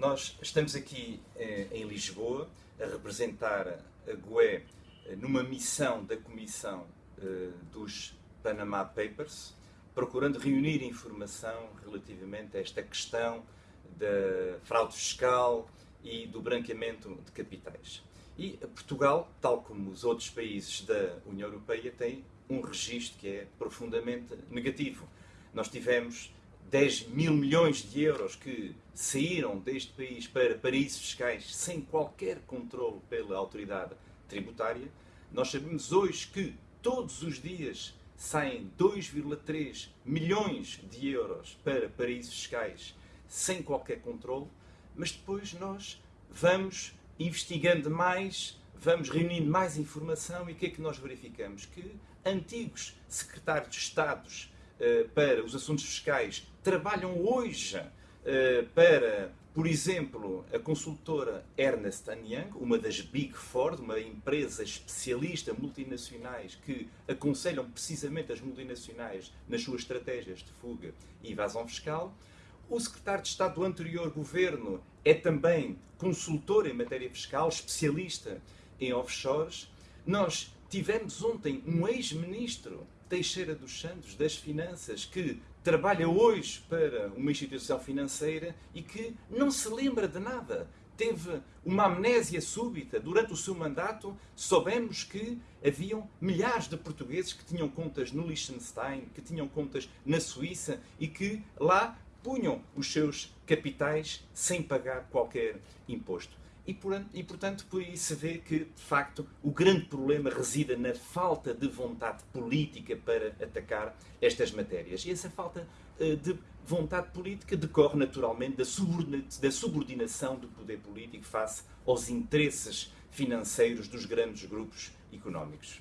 Nós estamos aqui eh, em Lisboa a representar a GUE eh, numa missão da Comissão eh, dos Panama Papers, procurando reunir informação relativamente a esta questão da fraude fiscal e do branqueamento de capitais. E Portugal, tal como os outros países da União Europeia, tem um registro que é profundamente negativo. Nós tivemos 10 mil milhões de euros que saíram deste país para paraísos fiscais sem qualquer controle pela autoridade tributária. Nós sabemos hoje que todos os dias saem 2,3 milhões de euros para paraísos fiscais sem qualquer controle, mas depois nós vamos investigando mais, vamos reunindo mais informação e o que é que nós verificamos? Que antigos secretários de Estados para os assuntos fiscais trabalham hoje eh, para, por exemplo, a consultora Ernest Young, uma das Big Four, uma empresa especialista multinacionais que aconselham precisamente as multinacionais nas suas estratégias de fuga e evasão fiscal. O secretário de Estado do anterior governo é também consultor em matéria fiscal, especialista em offshores. Nós tivemos ontem um ex-ministro Teixeira dos Santos, das Finanças, que trabalha hoje para uma instituição financeira e que não se lembra de nada. Teve uma amnésia súbita. Durante o seu mandato, soubemos que haviam milhares de portugueses que tinham contas no Liechtenstein, que tinham contas na Suíça e que lá punham os seus capitais sem pagar qualquer imposto. E, por, e, portanto, por aí se vê que, de facto, o grande problema reside na falta de vontade política para atacar estas matérias. E essa falta uh, de vontade política decorre naturalmente da, subordina da subordinação do poder político face aos interesses financeiros dos grandes grupos económicos.